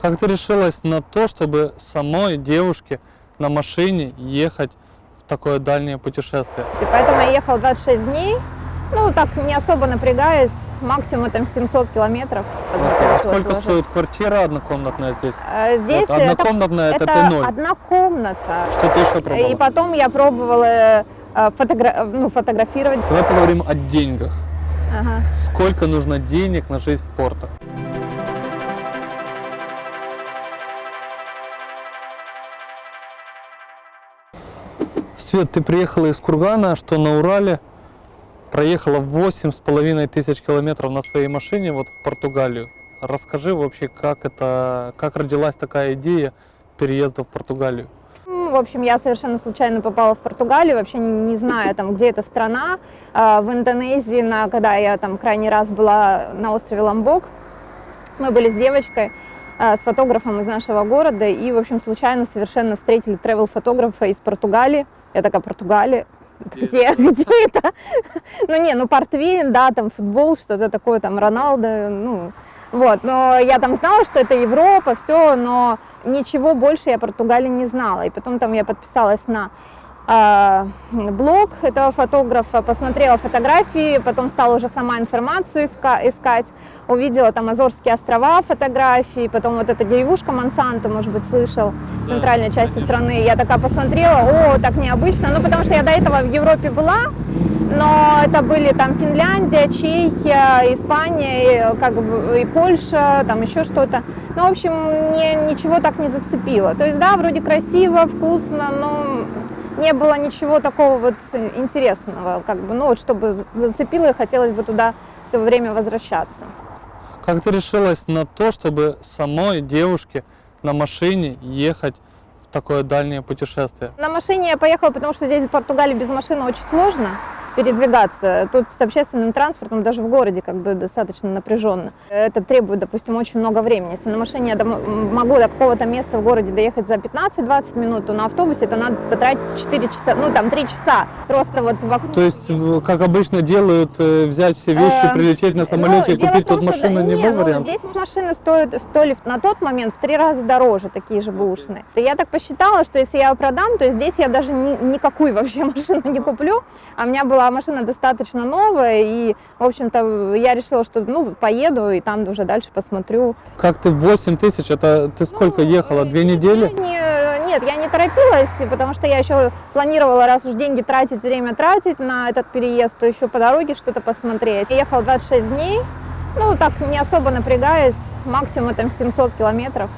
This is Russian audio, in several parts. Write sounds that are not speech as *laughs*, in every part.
Как ты решилась на то, чтобы самой девушке на машине ехать в такое дальнее путешествие? И поэтому я ехала 26 дней, ну, так не особо напрягаясь, максимум там 700 километров. А получилось сколько уложиться. стоит квартира однокомнатная здесь? А Здесь Вот однокомнатная это это, Т0. одна комната. Что ты еще пробовала? И потом я пробовала э, фотогра- ну, фотографировать. Давай поговорим о деньгах. Ага. Сколько нужно денег на жизнь в портах? Свет, ты приехала из Кургана, что на Урале, проехала восемь с половиной тысяч километров на своей машине вот в Португалию. Расскажи вообще, как это, как родилась такая идея переезда в Португалию? Ну, В общем, я совершенно случайно попала в Португалию, вообще не, не зная, там, где эта страна. А, В Индонезии, на, когда я там крайний раз была на острове Ламбок, мы были с девочкой, с фотографом из нашего города, и, в общем, случайно совершенно встретили тревел-фотографа из Португалии. Я такая, Португалия? Где, *laughs* где это? Ну не, ну портвейн, да, там футбол, что-то такое, там Роналдо, ну, вот, но я там знала, что это Европа, все, но ничего больше я Португалии не знала. И потом там я подписалась на блог этого фотографа, посмотрела фотографии, потом стала уже сама информацию иска- искать, увидела там Азорские острова фотографии, потом вот эта деревушка Монсанто, может быть, слышал, в центральной части страны. Я такая посмотрела, о, так необычно, ну потому что я до этого в Европе была, но это были там Финляндия, Чехия, Испания, и, как бы и Польша, там еще что-то. Ну, в общем, мне ничего так не зацепило. То есть, да, вроде красиво, вкусно, но не было ничего такого вот интересного, как бы, ну, вот чтобы за- зацепило, и хотелось бы туда все время возвращаться. Как ты решилась на то, чтобы самой девушке на машине ехать в такое дальнее путешествие? На машине я поехала, потому что здесь в Португалии без машины очень сложно передвигаться. Тут с общественным транспортом даже в городе как бы достаточно напряженно. Это требует, допустим, очень много времени. Если на машине я могу до какого-то места в городе доехать за 15-20 минут, то на автобусе это надо потратить 4 часа, ну там 3 часа. Просто вот вокруг. То есть, как обычно делают, э, взять все вещи, Э, прилететь на самолете Ну, и дело купить тут машину, не был ну, вариант? Здесь машины стоят, стоили на тот момент в три раза дороже, такие же бэушные. То Я так посчитала, что если я ее продам, то здесь я даже ни- никакую вообще *laughs* машину не куплю. А у меня была машина достаточно новая, и, в общем-то, я решила, что, ну, поеду, и там уже дальше посмотрю. Как ты 8 тысяч, это ты сколько Ну, ехала? Две э, недели? не- нет, я не торопилась, потому что я еще планировала, раз уж деньги тратить, время тратить на этот переезд, то еще по дороге что-то посмотреть. Я ехала 26 дней, ну, так не особо напрягаясь, максимум там 700 километров.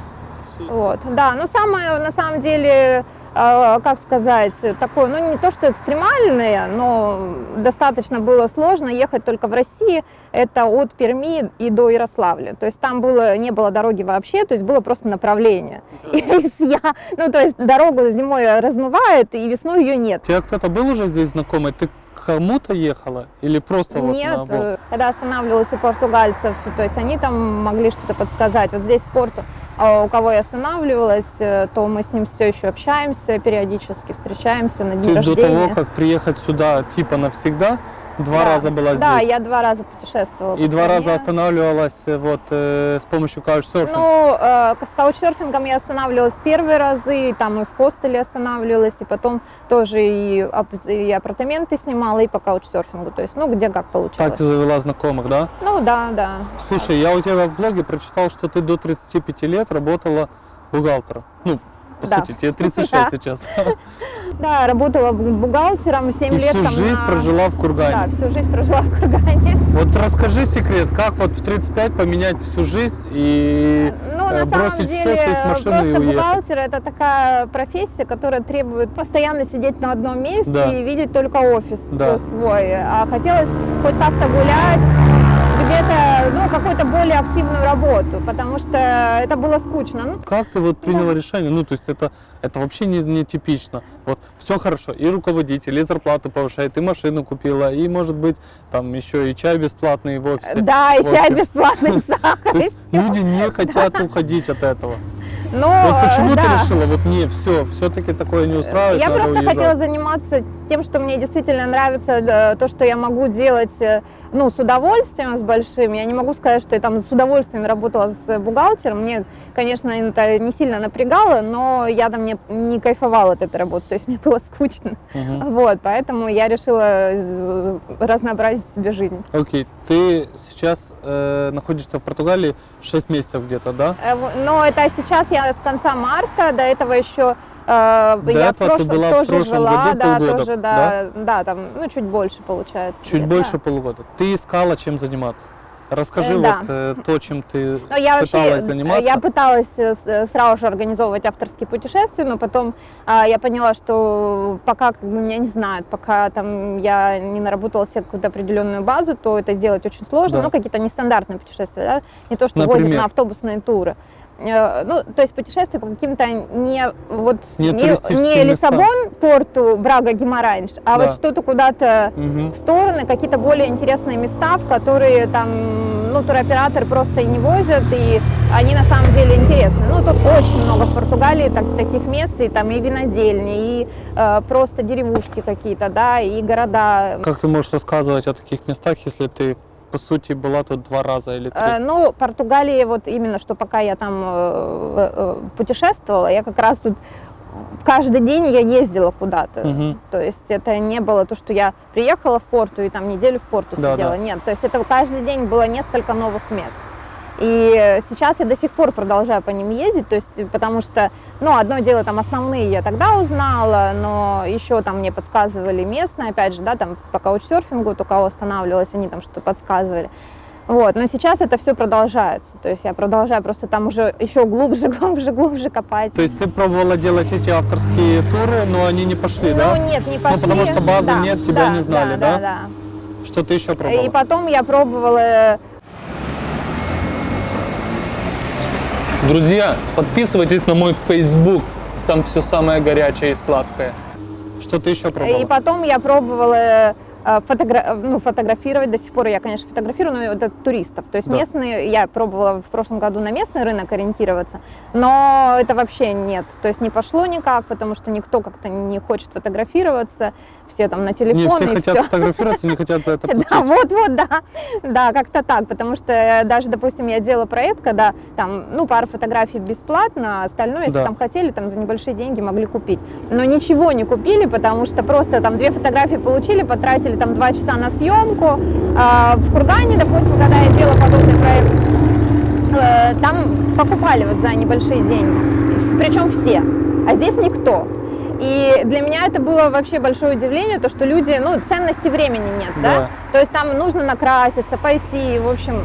Вот, да, но самое, на самом деле, как сказать, такое, ну, не то, что экстремальное, но достаточно было сложно ехать только в России, это от Перми и до Ярославля, то есть там было, не было дороги вообще, то есть было просто направление. И *laughs* если я, ну, то есть дорогу зимой размывает, и весной ее нет. У тебя кто-то был уже здесь знакомый? Ты кому-то ехала? Или просто вот Нет, на Волг? э, когда останавливалась у португальцев, то есть они там могли что-то подсказать. Вот здесь в порту, а, у кого я останавливалась, э, то мы с ним все еще общаемся периодически, встречаемся на дни Ты до рождения. того, как приехать сюда типа навсегда, два Да. раза была Да, здесь? я два раза путешествовала. И два раза останавливалась э, вот э, с помощью каучсерфинга? Ну, э, с каучсерфингом я останавливалась первые разы, и там и в хостеле останавливалась, и потом тоже и, и апартаменты снимала, и по каучсерфингу. То есть, ну, где как получалось. Так ты завела знакомых, да? Ну, да, да. Слушай, я у тебя в блоге прочитал, что ты до 35 лет работала бухгалтером. Ну, по Да. сути, тебе 36 Да. сейчас. *laughs* Да, работала бу- бухгалтером 7 И лет. всю там жизнь на- прожила в Кургане. Да, всю жизнь прожила в Кургане. *laughs* Вот расскажи секрет, как вот в 35 поменять всю жизнь и Ну, э, на самом бросить деле, все, сесть в машину просто и уехать? бухгалтер это такая профессия, которая требует постоянно сидеть на одном месте Да. и видеть только офис Да. свой. А хотелось хоть как-то гулять, где-то, ну, какую-то более активную работу, потому что это было скучно. Ну, Как ты вот приняла решение? Ну, то есть это, это вообще не, не типично. Вот все хорошо, и руководитель, и зарплату повышает, и машину купила, и, может быть, там еще и чай бесплатный в офисе. да, и чай бесплатный, *laughs* сахар, и всё. люди не хотят уходить от этого. Но, Вот почему э, ты да. решила, вот не, все, все-таки такое не устраивает, Я просто уезжать? хотела заниматься тем, что мне действительно нравится, э, то, что я могу делать, э, ну, с удовольствием, с большим. Я не могу сказать, что я там с удовольствием работала с бухгалтером. Мне, конечно, это не сильно напрягало, но я там не, не кайфовала от этой работы, то есть мне было скучно. Мгм. Вот, поэтому я решила разнообразить себе жизнь. Окей, ты сейчас э, находишься в Португалии 6 месяцев где-то, да? Э, в- Но это сейчас я с конца марта, до этого еще э, До я этого в ты прошлом была в тоже прошлом жила, году да, полгода, тоже, да, да, там, ну, чуть больше получается. Чуть лет, больше да. полугода. Ты искала, чем заниматься. Расскажи Э, вот да. э, то, чем ты Но я вообще, пыталась э, заниматься. я пыталась э, э, сразу же организовывать авторские путешествия, но потом а, я поняла, что пока как бы, меня не знают, пока там я не наработала себе какую-то определенную базу, то это сделать очень сложно. Да. Ну, какие-то нестандартные путешествия, да? не то, что возят Например? на автобусные туры. Э, Ну, то есть путешествия по каким-то не вот Не не, не. Лиссабон, Порту, Брага, Гимаранч, а Да. вот что-то куда-то Мгм. в стороны, какие-то более интересные места, в которые там, ну, туроператоры просто и не возят, и они на самом деле интересны. Ну, тут очень много в Португалии так- таких мест, и там и винодельни, и э, просто деревушки какие-то, да, и города. Как ты можешь рассказывать о таких местах, если ты, по сути, была тут два раза или три? Э, Ну, Португалия, вот именно, что пока я там э, э, путешествовала, я как раз тут каждый день я ездила куда-то. Мгм. То есть это не было то, что я приехала в порту и там неделю в порту Да, сидела. да. Нет, то есть это каждый день было несколько новых мест. И сейчас я до сих пор продолжаю по ним ездить, то есть потому что, ну, одно дело, там основные я тогда узнала, но еще там мне подсказывали местные, опять же, да, там по каучсерфингу, то кого останавливалась, они там что-то подсказывали. Вот, но сейчас это все продолжается, то есть я продолжаю просто там уже еще глубже, *laughs* глубже, глубже копать. То есть ты пробовала делать эти авторские туры, но они не пошли, ну, да? нет, не пошли. потому что базы Да, нет, тебя да, не знали, да? Да, да, Что ты еще пробовала? И потом я пробовала Друзья, подписывайтесь на мой Facebook, там все самое горячее и сладкое. Что ты еще пробовала? И потом я пробовала э, фотогра- ну, фотографировать, до сих пор я, конечно, фотографирую, но это туристов. То есть Да. местные, я пробовала в прошлом году на местный рынок ориентироваться, но это вообще нет. То есть не пошло никак, потому что никто как-то не хочет фотографироваться, все там на Не, телефон все и хотят все. фотографироваться, не хотят за это *laughs* платить. Да, вот-вот, да. Да, как-то так, потому что э, даже, допустим, я делала проект, когда там, ну, пара фотографий бесплатно, а остальное, если Да. там хотели, там за небольшие деньги могли купить. Но ничего не купили, потому что просто там две фотографии получили, потратили там два часа на съемку. А в Кургане, допустим, когда я делала подобный проект, э, там покупали вот за небольшие деньги, причем все, а здесь никто. И для меня это было вообще большое удивление, то, что люди, ну, ценности времени нет, да? Да. То есть там нужно накраситься, пойти, в общем,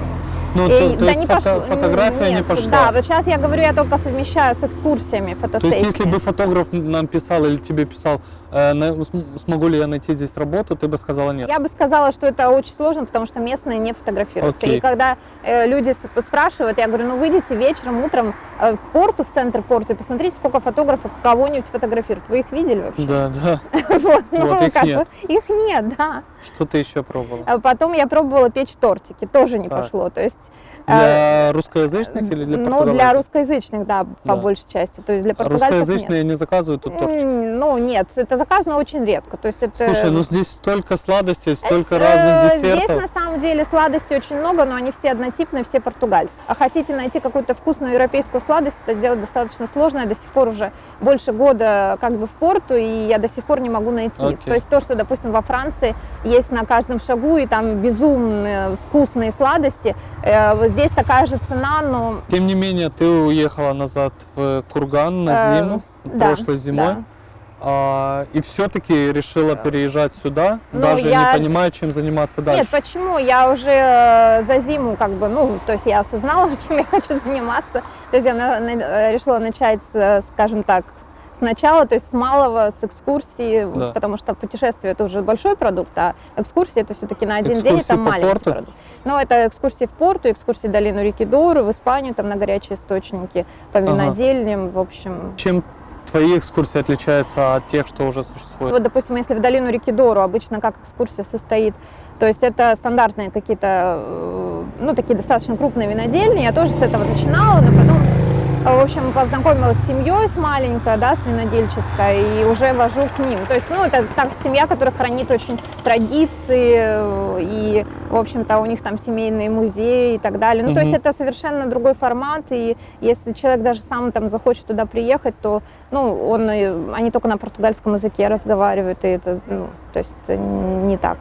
Ну, и- то, то да есть не фото- пошло. фотография не Нет, пошла. Да, вот сейчас я говорю, я только совмещаю с экскурсиями То фотосессии. есть, если бы фотограф нам писал или тебе писал, смогу ли я найти здесь работу, ты бы сказала нет. Я бы сказала, что это очень сложно, потому что местные не фотографируются. Окей. И когда э, люди спрашивают, я говорю, ну выйдите вечером, утром э, в порту, в центр порта, и посмотрите, сколько фотографов кого-нибудь фотографируют. Вы их видели вообще? Да, да. *laughs* *laughs* Вот, ну, их нет. их нет, да. Что ты еще пробовала? А Потом я пробовала печь тортики, тоже не пошло. То есть э, Для русскоязычных или для ну, для португальцев? русскоязычных, да, по Да. большей части. То есть для А португальцев нет. Русскоязычные не заказывают тут тортик? М, Ну, нет, это заказано очень редко. То есть это... Слушай, ну здесь столько сладостей, столько Э, разных Здесь десертов. на самом деле сладостей очень много, но они все однотипные, все португальские. А хотите найти какую-то вкусную европейскую сладость, это делать достаточно сложно. Я до сих пор уже больше года как бы в порту, и я до сих пор не могу найти. Окей. То есть то, что, допустим, во Франции есть на каждом шагу, и там безумные вкусные сладости, э, здесь такая же цена, но... Тем не менее, ты уехала назад в Курган на Э, зиму, да, прошлой зимой, да. а, и все-таки решила переезжать сюда, Ну, даже я- не понимая, чем заниматься дальше. Нет, почему? Я уже э, за зиму как бы, ну, то есть я осознала, *laughs* чем я хочу заниматься. То есть я на- на- э, решила начать, с, э, скажем так, сначала, то есть с малого, с экскурсии, Да. потому что путешествие это уже большой продукт, а экскурсии это все-таки на один день, Экскурсии это по маленький порту? продукт. Ну, это экскурсии в порту, экскурсии в долину реки Дору, в Испанию, там на горячие источники, по Ага. винодельням, в общем. Чем твои экскурсии отличаются от тех, что уже существует? Вот, допустим, если в долину реки Дору обычно как экскурсия состоит, то есть это стандартные какие-то, э, ну, такие достаточно крупные винодельни. Я тоже с этого начинала, но потом, в общем, познакомилась с семьей, с маленькой, да, с винодельческой, и уже вожу к ним. То есть, ну, это так семья, которая хранит очень традиции, э, и, в общем-то, у них там семейные музеи и так далее. Ну, то есть, это совершенно другой формат, и если человек даже сам там захочет туда приехать, то, ну, он, э, они только на португальском языке разговаривают, и это, ну, то есть, это не так.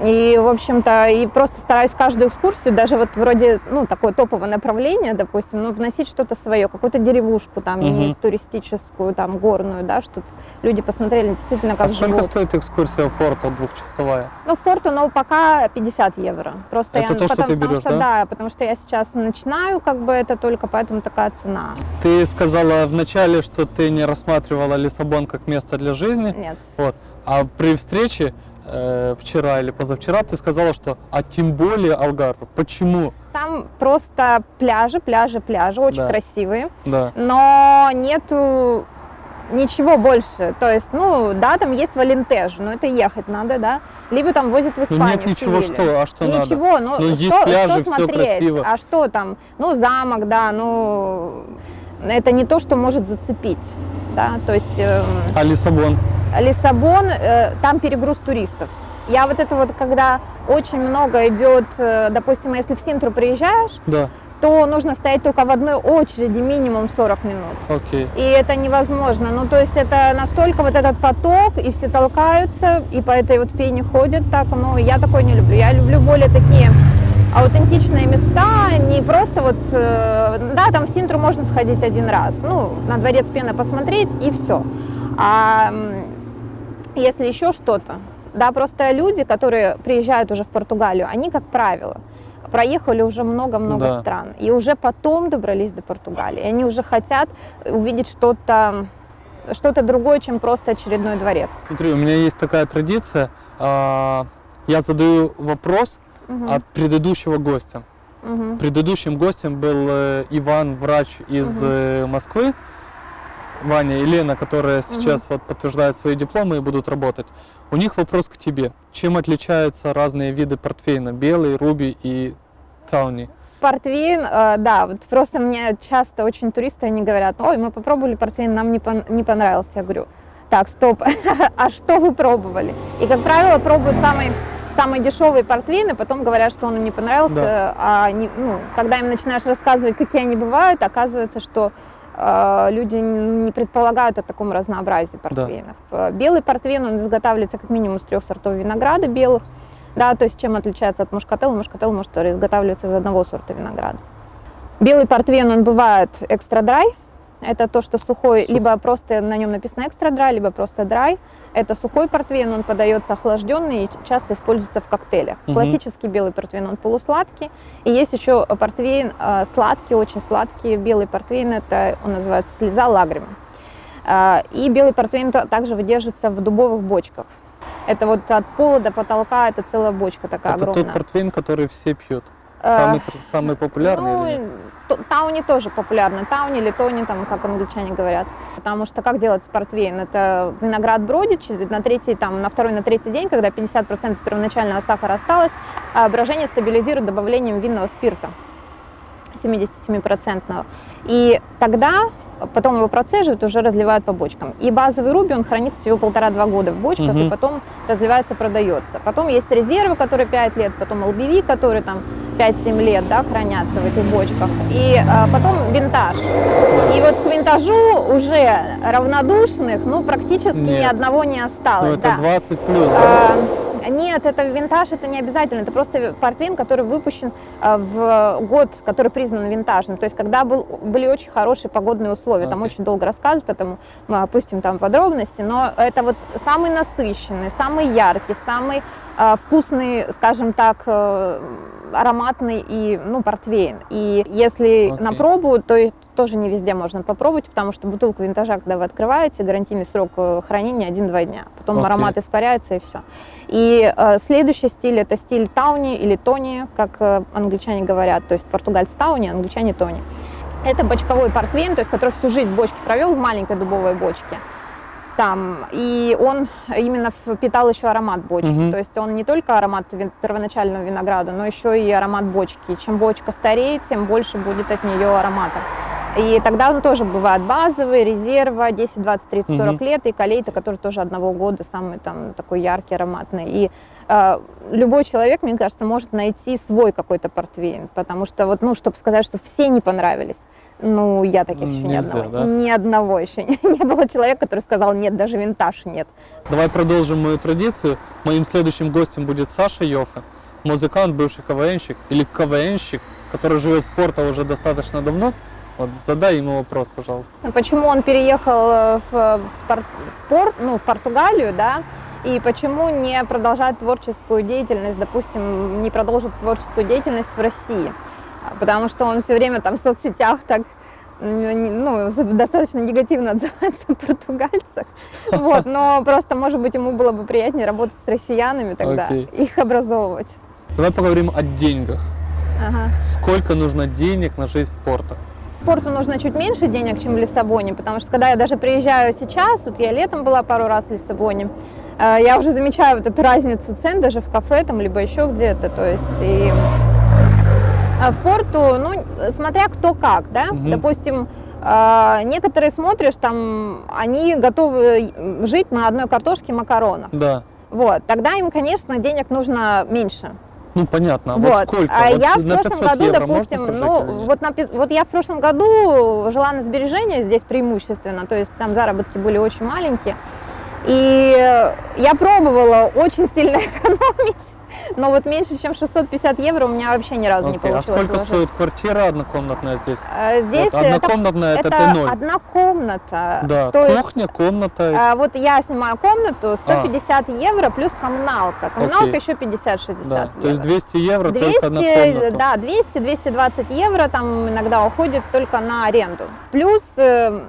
И, в общем-то, и просто стараюсь каждую экскурсию, даже вот вроде, ну, такое топовое направление, допустим, ну, вносить что-то свое, какую-то деревушку там, Мгм. не туристическую, там, горную, да, чтобы люди посмотрели действительно, как а сколько живут. стоит экскурсия в Порту двухчасовая? Ну, в Порту, но пока 50 евро. Просто Это я, то, что потому, ты потому берешь, что, да? потому что я сейчас начинаю, как бы, это только поэтому такая цена. Ты сказала вначале, что ты не рассматривала Лиссабон как место для жизни, Нет. вот. а при встрече э, вчера или позавчера ты сказала, что а тем более Алгарве. Почему? Там просто пляжи, пляжи, пляжи, очень Да. красивые. Да. но нету ничего больше. То есть, ну, да, там есть Валентеж, но это ехать надо, да. Либо там возят в Ну, Испанию, нет в ничего, что, а что надо? Ничего, ну, Ну, есть что, пляжи, что смотреть? красиво. А что там? Ну, замок, да, ну, это не то, что может зацепить, да, то есть эм, А Лиссабон? Лиссабон, э, там перегруз туристов. Я вот это вот, когда очень много идет, э, допустим, если в Синтру приезжаешь, Да, то нужно стоять только в одной очереди минимум 40 минут. окей. И это невозможно. Ну, то есть это настолько вот этот поток, и все толкаются, и по этой вот пене ходят так. Ну, я такое не люблю. Я люблю более такие аутентичные места, не просто вот, э, да, там в Синтру можно сходить один раз, ну, на дворец пены посмотреть и все. А если еще что-то, да, просто люди, которые приезжают уже в Португалию, они, как правило, проехали уже много-много Да. стран, и уже потом добрались до Португалии. Они уже хотят увидеть что-то что-то другое, чем просто очередной дворец. Смотри, у меня есть такая традиция. а, Я задаю вопрос Мгм, от предыдущего гостя. мгм. Предыдущим гостем был э, Иван, врач из э, Москвы. Ваня и Лена, которые сейчас вот подтверждают свои дипломы и будут работать. У них вопрос к тебе. Чем отличаются разные виды портфейна? Белый, руби и тауни? Портвейн, э, да, вот просто мне часто очень туристы, они говорят, ой, мы попробовали портвейн, нам не, пон- не понравился. Я говорю, так, стоп, *laughs* а что вы пробовали? И, как правило, пробуют самый самые дешевые портвейны, потом говорят, что он им не понравился, Да. а не- ну, когда им начинаешь рассказывать, какие они бывают, оказывается, что люди не предполагают о таком разнообразии портвейнов. Э, Белый портвейн, он изготавливается как минимум из трех сортов винограда белых, да, то есть чем отличается от мушкателла? Мушкателл может изготавливаться из одного сорта винограда. Белый портвейн, он бывает экстра драй, это то, что сухой, Сух- либо просто на нем написано экстра драй, либо просто драй. Это сухой портвейн, он подается охлажденный и часто используется в коктейлях. Мгм. Классический белый портвейн, он полусладкий. И есть еще портвейн э, сладкий, очень сладкий. Белый портвейн, это он называется слеза лагрима. Э, И белый портвейн также выдерживается в дубовых бочках. Это вот от пола до потолка, это целая бочка такая Это огромная. тот портфейн, который все пьют. Э, Самый, самый популярный ну, нет? т- Тауни тоже популярны. Тауни или тони, там, как англичане говорят. Потому что как делается портвейн? Это виноград бродит на третий, там, на второй, на третий день, когда 50% первоначального сахара осталось, а брожение стабилизирует добавлением винного спирта 77%. И тогда потом его процеживают, уже разливают по бочкам. И базовый руби, он хранится всего полтора-два года в бочках, Мгм. и потом разливается, продается. Потом есть резервы, которые 5 лет, потом LBV, которые там 5-7 лет, да, хранятся в этих бочках. И а, потом винтаж. И вот к винтажу уже равнодушных, ну, практически ни Нет. одного не осталось. Ну, это да. 20 плюс. да? А, Нет, это винтаж, это не обязательно. Это просто портвейн, который выпущен а, в год, который признан винтажным. То есть, когда был, были очень хорошие погодные условия. Там Окей. очень долго рассказывать, поэтому мы опустим там подробности. Но это вот самый насыщенный, самый яркий, самый а, вкусный, скажем так, э, ароматный и, ну, портвейн. И если Окей. на пробу, то и тоже не везде можно попробовать, потому что бутылку винтажа, когда вы открываете, гарантийный срок э, хранения 1-2 дня. Потом Окей. аромат испаряется и все. И э, следующий стиль это стиль тауни или тони, как э, англичане говорят, то есть португальцы тауни, англичане тони. Это бочковой портвейн, то есть который всю жизнь в бочке провел, в маленькой дубовой бочке. Там, и он именно впитал еще аромат бочки. Мгм. То есть он не только аромат вин- первоначального винограда, но еще и аромат бочки. Чем бочка стареет, тем больше будет от нее аромата. И тогда он тоже бывает базовый, резерва, 10, 20, 30, 40 лет, и колейта, который тоже одного года, самый там такой яркий, ароматный. И э, любой человек, мне кажется, может найти свой какой-то портвейн, потому что вот, ну, чтобы сказать, что все не понравились, ну, я таких еще ни Нельзя, одного, да? ни одного еще не, *laughs* не было человека, который сказал, нет, даже винтаж нет. Давай продолжим мою традицию. Моим следующим гостем будет Саша Йофе, музыкант, бывший КВНщик или КВНщик, который живет в Порто уже достаточно давно. Вот задай ему вопрос, пожалуйста. Почему он переехал э, в, в пор- в порт, ну, в Португалию, да, и почему не продолжает творческую деятельность, допустим, не продолжит творческую деятельность в России? А, Потому что он все время там в соцсетях так ну, достаточно негативно *laughs* отзывается о португальцах. *laughs* Вот, но просто, может быть, ему было бы приятнее работать с россиянами тогда, Окей. их образовывать. Давай поговорим о деньгах. Ага. Сколько нужно денег на жизнь в Порто? Порту нужно чуть меньше денег, чем в Лиссабоне, потому что когда я даже приезжаю сейчас, вот я летом была пару раз в Лиссабоне, э, я уже замечаю вот эту разницу цен даже в кафе там, либо еще где-то, то есть и а в Порту, ну, смотря кто как, да, Мгм. допустим, э, некоторые смотришь, там, они готовы жить на одной картошке и макаронах, Да. вот, тогда им, конечно, денег нужно меньше, Ну понятно. А вот. Вот сколько? А Вот я в прошлом 500 году, допустим, ну, вот, на, вот я в прошлом году жила на сбережения здесь преимущественно, то есть там заработки были очень маленькие. И я пробовала очень сильно *laughs* экономить, но вот меньше, чем 650 евро у меня вообще ни разу не Окей, А получилось сколько вложить. стоит квартира однокомнатная здесь? Э, Здесь Вот это, однокомнатная это, это Т0. одна комната Да, стоит кухня, комната. а, вот я снимаю комнату 150 150 евро плюс коммуналка. Коммуналка Окей. еще 50-60 да. евро. То есть 200 евро 200, только на комнату. да, 200-220 евро там иногда уходит только на аренду. Плюс, э,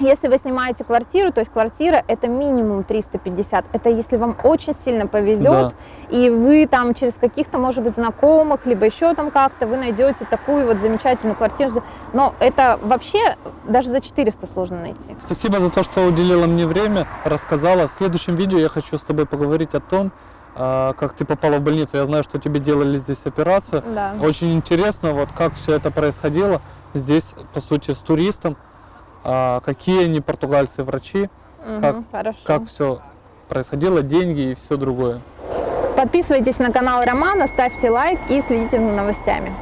если вы снимаете квартиру, то есть квартира это минимум 350. Это если вам очень сильно повезет, и вы там через каких-то, может быть, знакомых, либо еще там как-то, вы найдете такую вот замечательную квартиру. Но это вообще даже за 400 сложно найти. Спасибо за то, что уделила мне время, рассказала. В следующем видео я хочу с тобой поговорить о том, а, как ты попала в больницу. Я знаю, что тебе делали здесь операцию. Да. Очень интересно, вот как все это происходило здесь, по сути, с туристом. А, какие они португальцы врачи, Мгм, как- хорошо. как все происходило, деньги и все другое. Подписывайтесь на канал Романа, ставьте лайк и следите за новостями.